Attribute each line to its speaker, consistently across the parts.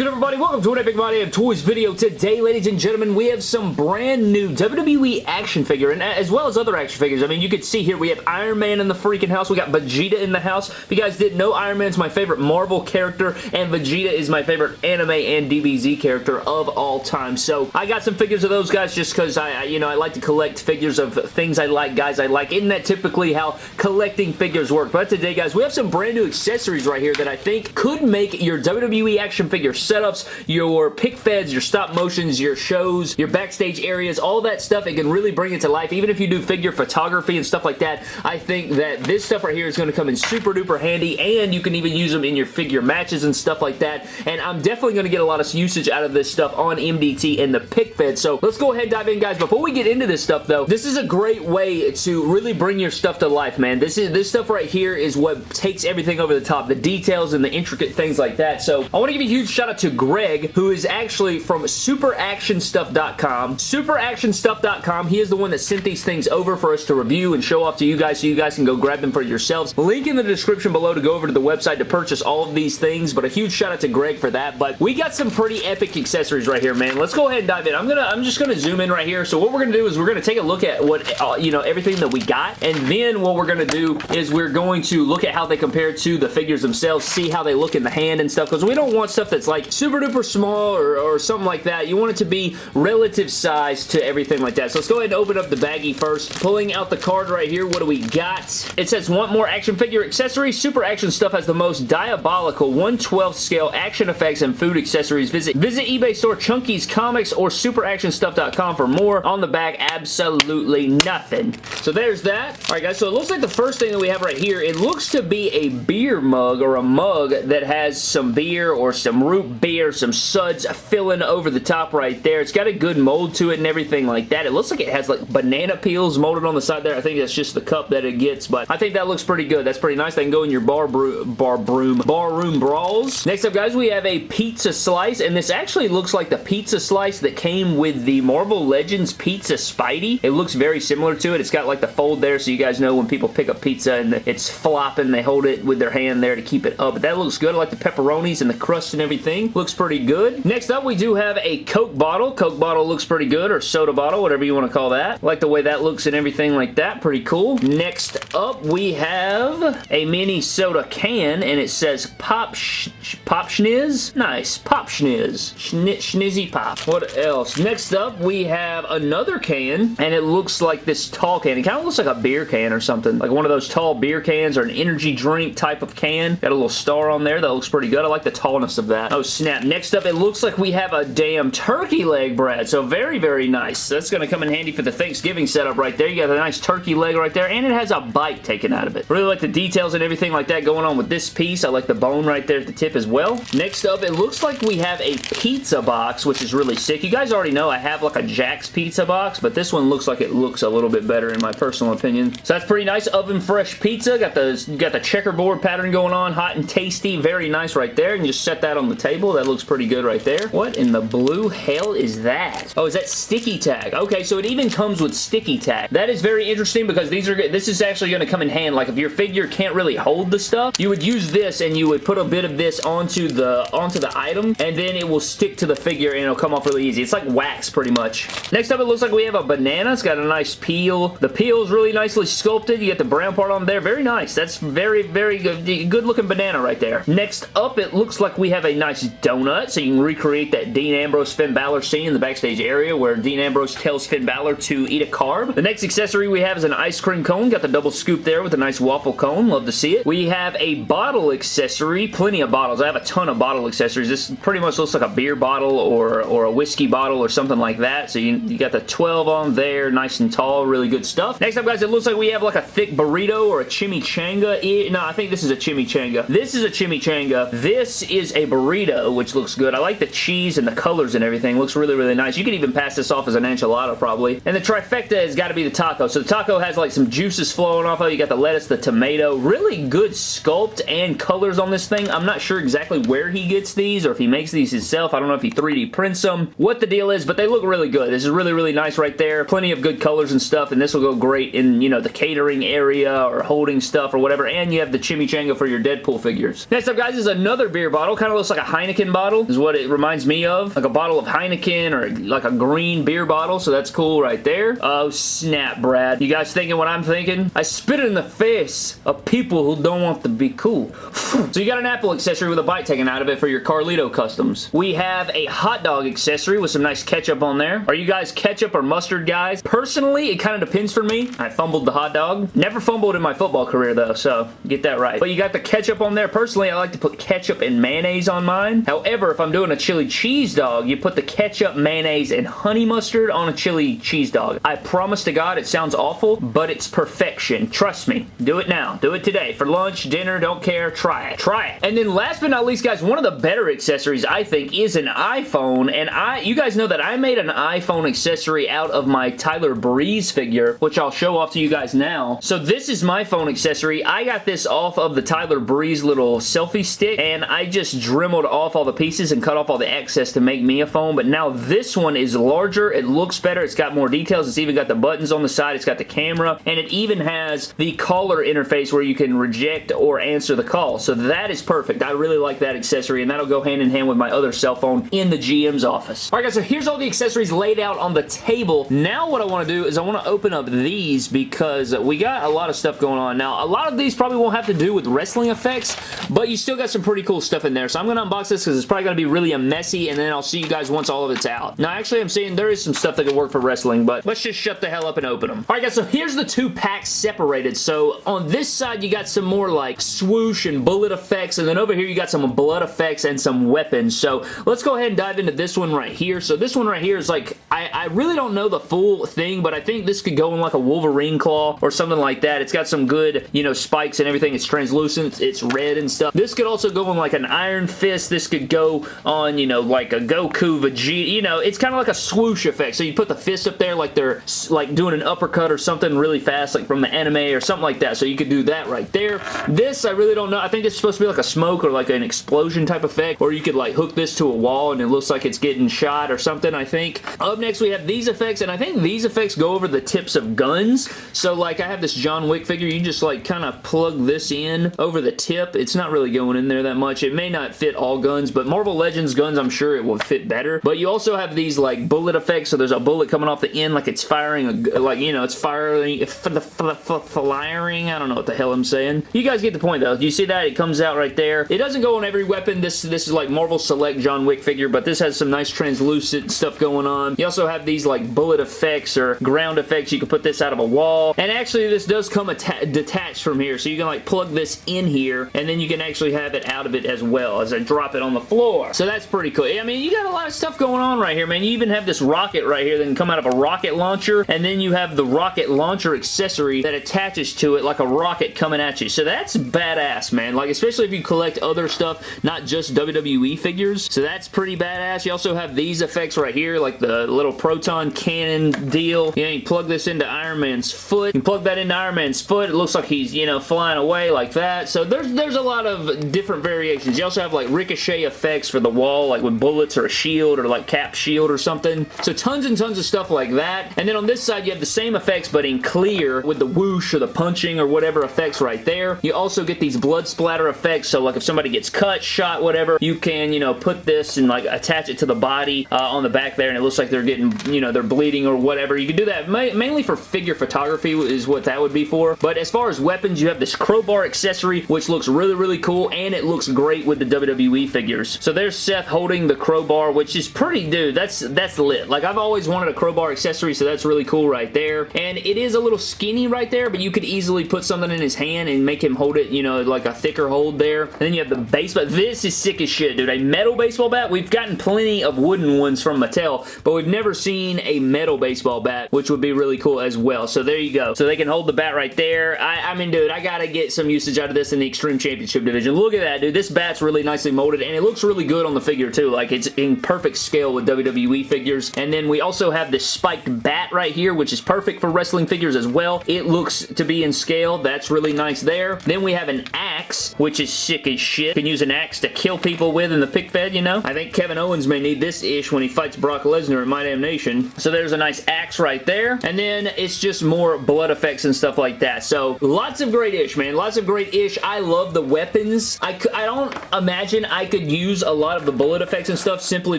Speaker 1: good everybody? Welcome to an Epic My Damn Toys video. Today, ladies and gentlemen, we have some brand new WWE action figure, and uh, as well as other action figures. I mean, you can see here, we have Iron Man in the freaking house. We got Vegeta in the house. If you guys didn't know, Iron Man's my favorite Marvel character, and Vegeta is my favorite anime and DBZ character of all time. So, I got some figures of those guys just because I, you know, I like to collect figures of things I like, guys I like. Isn't that typically how collecting figures work? But today, guys, we have some brand new accessories right here that I think could make your WWE action figure setups, your pick feds, your stop motions, your shows, your backstage areas, all that stuff. It can really bring it to life. Even if you do figure photography and stuff like that, I think that this stuff right here is going to come in super duper handy and you can even use them in your figure matches and stuff like that. And I'm definitely going to get a lot of usage out of this stuff on MDT and the pick fed. So let's go ahead and dive in, guys. Before we get into this stuff, though, this is a great way to really bring your stuff to life, man. This is this stuff right here is what takes everything over the top. The details and the intricate things like that. So I want to give a huge shout out to Greg, who is actually from superactionstuff.com. Superactionstuff.com. He is the one that sent these things over for us to review and show off to you guys so you guys can go grab them for yourselves. Link in the description below to go over to the website to purchase all of these things, but a huge shout out to Greg for that. But we got some pretty epic accessories right here, man. Let's go ahead and dive in. I'm gonna, I'm just gonna zoom in right here. So what we're gonna do is we're gonna take a look at what, uh, you know, everything that we got, and then what we're gonna do is we're going to look at how they compare to the figures themselves, see how they look in the hand and stuff, because we don't want stuff that's like super duper small or, or something like that. You want it to be relative size to everything like that. So let's go ahead and open up the baggie first. Pulling out the card right here, what do we got? It says, want more action figure accessories? Super Action Stuff has the most diabolical 112 scale action effects and food accessories. Visit, visit eBay store Chunky's Comics or superactionstuff.com for more. On the back, absolutely nothing. So there's that. Alright guys, so it looks like the first thing that we have right here, it looks to be a beer mug or a mug that has some beer or some root beer, some suds filling over the top right there. It's got a good mold to it and everything like that. It looks like it has like banana peels molded on the side there. I think that's just the cup that it gets, but I think that looks pretty good. That's pretty nice. They can go in your bar, bar broom, bar room brawls. Next up, guys, we have a pizza slice, and this actually looks like the pizza slice that came with the Marvel Legends Pizza Spidey. It looks very similar to it. It's got like the fold there, so you guys know when people pick up pizza and it's flopping, they hold it with their hand there to keep it up. But that looks good. I like the pepperonis and the crust and everything. Looks pretty good. Next up, we do have a Coke bottle. Coke bottle looks pretty good, or soda bottle, whatever you want to call that. Like the way that looks and everything like that. Pretty cool. Next up, we have a mini soda can, and it says Pop sh Pop Schniz? Nice. Pop Schniz. Schni Schnizzy Pop. What else? Next up, we have another can, and it looks like this tall can. It kind of looks like a beer can or something. Like one of those tall beer cans or an energy drink type of can. Got a little star on there. That looks pretty good. I like the tallness of that. Oh, snap. Next up, it looks like we have a damn turkey leg, Brad. So very, very nice. That's going to come in handy for the Thanksgiving setup right there. You got a nice turkey leg right there, and it has a bite taken out of it. Really like the details and everything like that going on with this piece. I like the bone right there at the tip as well. Next up, it looks like we have a pizza box, which is really sick. You guys already know I have like a Jack's pizza box, but this one looks like it looks a little bit better in my personal opinion. So that's pretty nice. Oven fresh pizza. Got the, got the checkerboard pattern going on. Hot and tasty. Very nice right there. And just set that on the table. That looks pretty good right there. What in the blue hell is that? Oh, is that sticky tag? Okay, so it even comes with sticky tag. That is very interesting because these are this is actually going to come in hand. Like if your figure can't really hold the stuff, you would use this and you would put a bit of this onto the onto the item and then it will stick to the figure and it'll come off really easy. It's like wax pretty much. Next up, it looks like we have a banana. It's got a nice peel. The peel is really nicely sculpted. You get the brown part on there. Very nice. That's very, very good, good looking banana right there. Next up, it looks like we have a nice donut so you can recreate that Dean Ambrose Finn Balor scene in the backstage area where Dean Ambrose tells Finn Balor to eat a carb. The next accessory we have is an ice cream cone. Got the double scoop there with a nice waffle cone. Love to see it. We have a bottle accessory. Plenty of bottles. I have a ton of bottle accessories. This pretty much looks like a beer bottle or, or a whiskey bottle or something like that. So you, you got the 12 on there. Nice and tall. Really good stuff. Next up, guys, it looks like we have like a thick burrito or a chimichanga. no, I think this is a chimichanga. This is a chimichanga. This is a burrito, Uh, which looks good. I like the cheese and the colors and everything. Looks really, really nice. You could even pass this off as an enchilada, probably. And the trifecta has got to be the taco. So the taco has like some juices flowing off of it. You got the lettuce, the tomato. Really good sculpt and colors on this thing. I'm not sure exactly where he gets these or if he makes these himself. I don't know if he 3D prints them, what the deal is, but they look really good. This is really, really nice right there. Plenty of good colors and stuff, and this will go great in, you know, the catering area or holding stuff or whatever, and you have the chimichanga for your Deadpool figures. Next up, guys, is another beer bottle. Kind of looks like a Heineken Heineken bottle is what it reminds me of. Like a bottle of Heineken or like a green beer bottle, so that's cool right there. Oh, snap, Brad. You guys thinking what I'm thinking? I spit in the face of people who don't want to be cool. so you got an Apple accessory with a bite taken out of it for your Carlito customs. We have a hot dog accessory with some nice ketchup on there. Are you guys ketchup or mustard guys? Personally, it kind of depends for me. I fumbled the hot dog. Never fumbled in my football career though, so get that right. But you got the ketchup on there. Personally, I like to put ketchup and mayonnaise on mine. However, if I'm doing a chili cheese dog, you put the ketchup, mayonnaise, and honey mustard on a chili cheese dog. I promise to God it sounds awful, but it's perfection. Trust me. Do it now. Do it today. For lunch, dinner, don't care. Try it. Try it. And then last but not least, guys, one of the better accessories, I think, is an iPhone. And I, you guys know that I made an iPhone accessory out of my Tyler Breeze figure, which I'll show off to you guys now. So this is my phone accessory. I got this off of the Tyler Breeze little selfie stick, and I just dremeled off all the pieces and cut off all the excess to make me a phone. But now this one is larger. It looks better. It's got more details. It's even got the buttons on the side. It's got the camera, and it even has the caller interface where you can reject or answer the call. So that is perfect. I really like that accessory, and that'll go hand in hand with my other cell phone in the GM's office. Alright guys, so here's all the accessories laid out on the table. Now what I want to do is I want to open up these because we got a lot of stuff going on. Now, a lot of these probably won't have to do with wrestling effects, but you still got some pretty cool stuff in there. So I'm going to unbox this because it's probably going to be really a messy, and then I'll see you guys once all of it's out. Now, actually, I'm seeing there is some stuff that could work for wrestling, but let's just shut the hell up and open them. Alright guys, so here's the two packs separated. So on this side, you got some more like swoosh and bullet effects, and then over here you got some blood effects and some weapons. So let's go ahead and dive into this one right here. So this one right here is like, I, I really don't know the full thing, but I think this could go in like a Wolverine claw or something like that. It's got some good, you know, spikes and everything. It's translucent. It's red and stuff. This could also go in like an Iron Fist. This could go on, you know, like a Goku, Vegeta. You know, it's kind of like a swoosh effect. So you put the fist up there like they're like doing an uppercut or something really fast, like from the anime or something like that. So you could do that right there. This, I really don't know. I think it's supposed to be like a smoke or like an explosion type effect, or you could like hook this to a wall and it looks like it's getting shot or something, I think. Up next, we have these effects, and I think these effects go over the tips of guns. So like I have this John Wick figure. You just like kind of plug this in over the tip. It's not really going in there that much. It may not fit all guns, but Marvel Legends guns, I'm sure it will fit better. But you also have these like bullet effects. So there's a bullet coming off the end like it's firing, a, like, you know, it's firing, firing, I don't know what the hell I'm saying. You guys get the point though. You see that? It comes out right there. It doesn't go on every weapon. This, this is like Marvel Select John Wick figure, but this has some nice translucent stuff going on. You also have these like bullet effects or ground effects. You can put this out of a wall. And actually this does come detached from here. So you can like plug this in here and then you can actually have it out of it as well as I drop it on the floor. So that's pretty cool. I mean, you got a lot of stuff going on right here, man. You even have this rocket right here that can come out of a rocket launcher and then you have the rocket launcher accessory that attaches to it like a rocket coming at you. So that's badass, man. Like, especially if you collect other stuff, not just WWE figures. So that's pretty badass. You also have these effects right here, like the little proton cannon deal. You know, you plug this into Iron Man's foot. You plug that into Iron Man's foot. It looks like he's, you know, flying away like that. So there's, there's a lot of different variations. You also have, like, ricochet effects for the wall, like with bullets or a shield or, like, cap shield or something. So tons and tons of stuff like that. And then on this side, you have the same effects, but in clear with the whoosh or the punching or whatever effects right there. You also get these blood splatter effects, so like if somebody gets cut, shot, whatever, you can, you know, put this and like attach it to the body uh, on the back there and it looks like they're getting, you know, they're bleeding or whatever. You can do that ma mainly for figure photography is what that would be for. But as far as weapons, you have this crowbar accessory, which looks really, really cool and it looks great with the WWE figures. So there's Seth holding the crowbar, which is pretty, dude, that's, that's lit. Like I've always wanted a crowbar accessory, so that's really cool right there. And it is a little skinny right there, but you could easily put something in his hand and make him hold it, you know, like a thicker hold there. And then you have the baseball. This is sick as shit, dude. A metal baseball bat. We've gotten plenty of wooden ones from Mattel, but we've never seen a metal baseball bat, which would be really cool as well. So there you go. So they can hold the bat right there. I, I mean, dude, I gotta get some usage out of this in the Extreme Championship division. Look at that, dude. This bat's really nicely molded, and it looks really good on the figure, too. Like, it's in perfect scale with WWE figures. And then we also have this spiked bat right here, which is perfect for wrestling figures as well. It looks to be in scale. That's really nice there. Then we have an axe, which is sick as shit. Can use an axe to kill people with in the pick fed, you know? I think Kevin Owens may need this ish when he fights Brock Lesnar in My Damn Nation. So there's a nice axe right there. And then it's just more blood effects and stuff like that. So lots of great ish, man. Lots of great ish. I love the weapons. I, I don't imagine I could use a lot of the bullet effects and stuff simply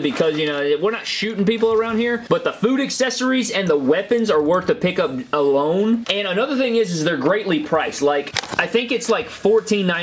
Speaker 1: because, you know, we're not shooting people around here, but the food accessories and the weapons are worth the pickup alone. And another thing is, is they're greatly priced. Like, I think it's like $14.99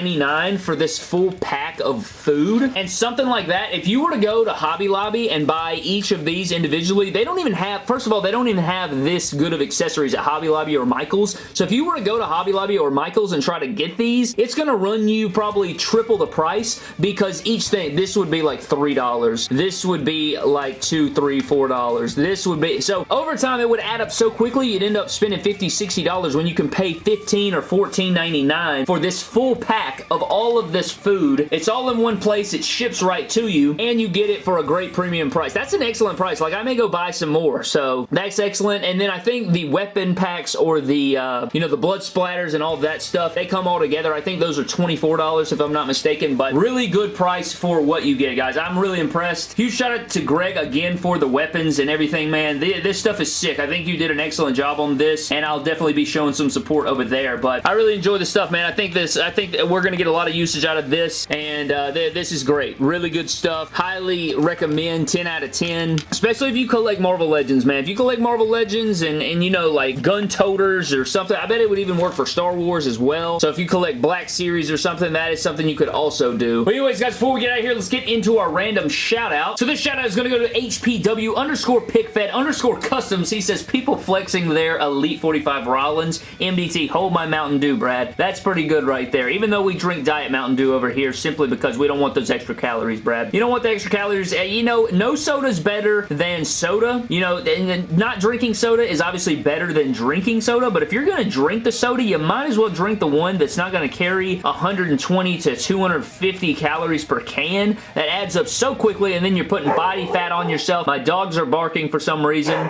Speaker 1: for this full pack of food. And something like that, if you were to go to Hobby Lobby and buy each of these individually, they don't even have, first of all, they don't even have this good of accessories at Hobby Lobby or Michael's. So if you were to go to Hobby Lobby or Michael's and try to get these, it's going to run you probably triple the price because each thing, this would be like $3. This would be like two, three, four dollars. This would be, so over time it would add up so quickly you'd end up spending 50 $60 when you can pay 15 or $14.99 for this full pack of all of this food. It's all in one place. It ships right to you and you get it for a great premium price. That's an excellent price. Like I may go buy some more. So that's excellent. And then I think the weapon packs or the, uh, you know, the blood splatters and all that stuff, they come all together. I think those are $24 if I'm not mistaken, but really good price for what you get, guys. I'm really impressed. Huge shout out to Greg again for the weapons and everything, man. This stuff is sick. I think you did an excellent job on this, and I'll definitely be showing some support over there, but I really enjoy this stuff, man. I think this, I think we're going to get a lot of usage out of this, and uh, th this is great. Really good stuff. Highly recommend 10 out of 10, especially if you collect Marvel Legends, man. If you collect Marvel Legends and, and you know, like gun toters or something, I bet it would even work for Star Wars as well. So if you collect Black Series or something, that is something you could also do. But anyways, guys, before we get out of here, let's get into our random shout out. So this shout out is going to go to HPW underscore pickfed underscore customs. He says, people flexing their Elite 45 Rollins. MDT, hold my Mountain Dew, Brad. That's pretty good right there. Even though we drink Diet Mountain Dew over here simply because we don't want those extra calories, Brad. You don't want the extra calories. Eh, you know, no soda's better than soda. You know, and not drinking soda is obviously better than drinking soda, but if you're going to drink the soda, you might as well drink the one that's not going to carry 120 to 250 calories per can. That adds up so quickly, and then you're putting body fat on yourself. My dogs are barking for some reason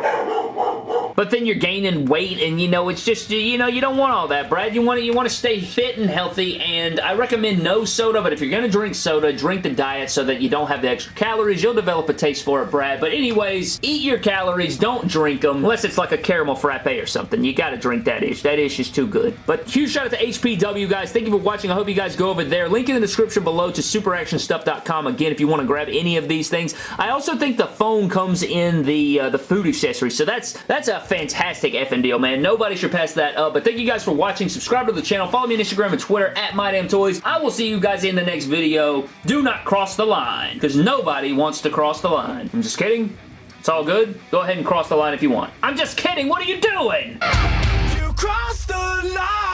Speaker 1: but then you're gaining weight and you know it's just you know you don't want all that Brad. You want to you want to stay fit and healthy and I recommend no soda but if you're gonna drink soda drink the diet so that you don't have the extra calories. You'll develop a taste for it Brad. But anyways eat your calories. Don't drink them unless it's like a caramel frappe or something. You gotta drink that ish. That ish is too good. But huge shout out to HPW guys. Thank you for watching. I hope you guys go over there. Link in the description below to superactionstuff.com again if you want to grab any of these things. I also think the phone comes in the uh, the food accessory so that's that's a fantastic effing deal, man. Nobody should pass that up. But thank you guys for watching. Subscribe to the channel. Follow me on Instagram and Twitter at MyDamnToys. I will see you guys in the next video. Do not cross the line because nobody wants to cross the line. I'm just kidding. It's all good. Go ahead and cross the line if you want. I'm just kidding. What are you doing? You crossed the line.